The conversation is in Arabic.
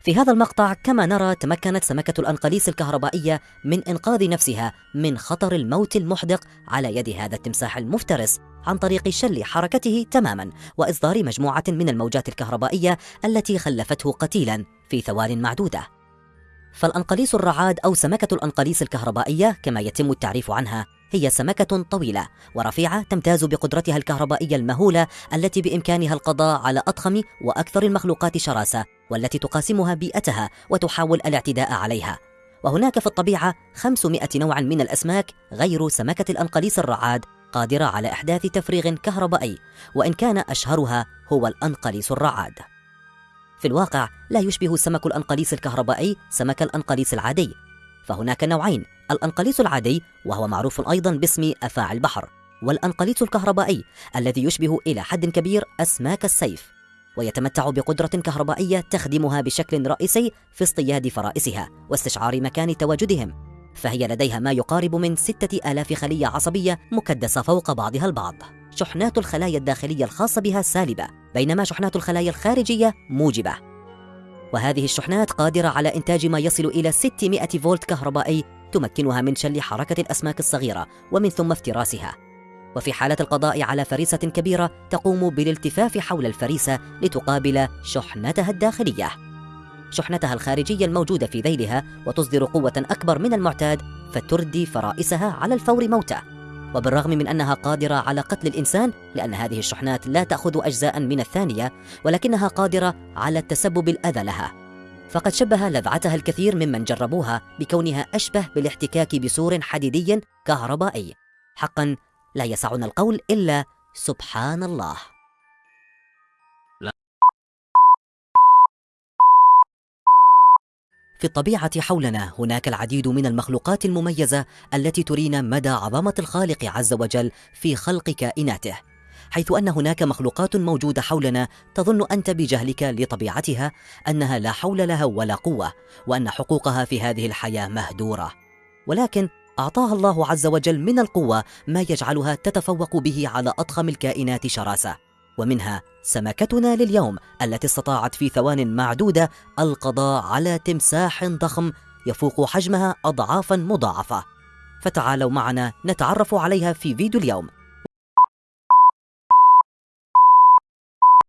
في هذا المقطع كما نرى تمكنت سمكة الأنقليس الكهربائية من إنقاذ نفسها من خطر الموت المحدق على يد هذا التمساح المفترس عن طريق شل حركته تماما وإصدار مجموعة من الموجات الكهربائية التي خلفته قتيلا في ثوان معدودة. فالأنقليس الرعاد أو سمكة الأنقليس الكهربائية كما يتم التعريف عنها هي سمكة طويلة ورفيعة تمتاز بقدرتها الكهربائية المهولة التي بإمكانها القضاء على أضخم وأكثر المخلوقات شراسة والتي تقاسمها بيئتها وتحاول الاعتداء عليها. وهناك في الطبيعة 500 نوعا من الأسماك غير سمكة الأنقليس الرعاد قادرة على إحداث تفريغ كهربائي وإن كان أشهرها هو الأنقليس الرعاد. في الواقع لا يشبه سمك الأنقليس الكهربائي سمك الأنقليس العادي. فهناك نوعين الأنقليس العادي وهو معروف أيضا باسم أفاعي البحر والأنقليس الكهربائي الذي يشبه إلى حد كبير أسماك السيف ويتمتع بقدرة كهربائية تخدمها بشكل رئيسي في اصطياد فرائسها واستشعار مكان تواجدهم فهي لديها ما يقارب من ستة آلاف خلية عصبية مكدسة فوق بعضها البعض. شحنات الخلايا الداخلية الخاصة بها سالبة بينما شحنات الخلايا الخارجية موجبة. وهذه الشحنات قادرة على إنتاج ما يصل إلى 600 فولت كهربائي تمكنها من شل حركة الأسماك الصغيرة ومن ثم افتراسها. وفي حالة القضاء على فريسة كبيرة تقوم بالالتفاف حول الفريسة لتقابل شحنتها الداخلية. شحنتها الخارجية الموجودة في ذيلها وتصدر قوة أكبر من المعتاد فتردي فرائسها على الفور موتى وبالرغم من أنها قادرة على قتل الإنسان لأن هذه الشحنات لا تأخذ أجزاء من الثانية ولكنها قادرة على التسبب الأذى لها. فقد شبه لذعتها الكثير ممن جربوها بكونها أشبه بالاحتكاك بسور حديدي كهربائي. حقا لا يسعنا القول إلا سبحان الله. في الطبيعة حولنا هناك العديد من المخلوقات المميزة التي ترينا مدى عظمة الخالق عز وجل في خلق كائناته. حيث أن هناك مخلوقات موجودة حولنا تظن أنت بجهلك لطبيعتها أنها لا حول لها ولا قوة وأن حقوقها في هذه الحياة مهدورة. ولكن أعطاها الله عز وجل من القوة ما يجعلها تتفوق به على أضخم الكائنات شراسة. ومنها سمكتنا لليوم التي استطاعت في ثوان معدودة القضاء على تمساح ضخم يفوق حجمها أضعافا مضاعفة. فتعالوا معنا نتعرف عليها في فيديو اليوم.